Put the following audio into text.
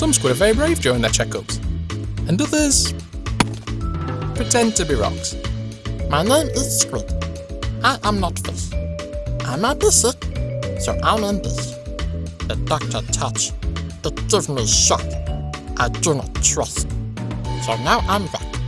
Some squid are very brave during their checkups, and others pretend to be rocks. My name is Squid. I am not fish. I might be sick, so I'm in this. The doctor touch. It gives me shock. I do not trust. So now I'm back.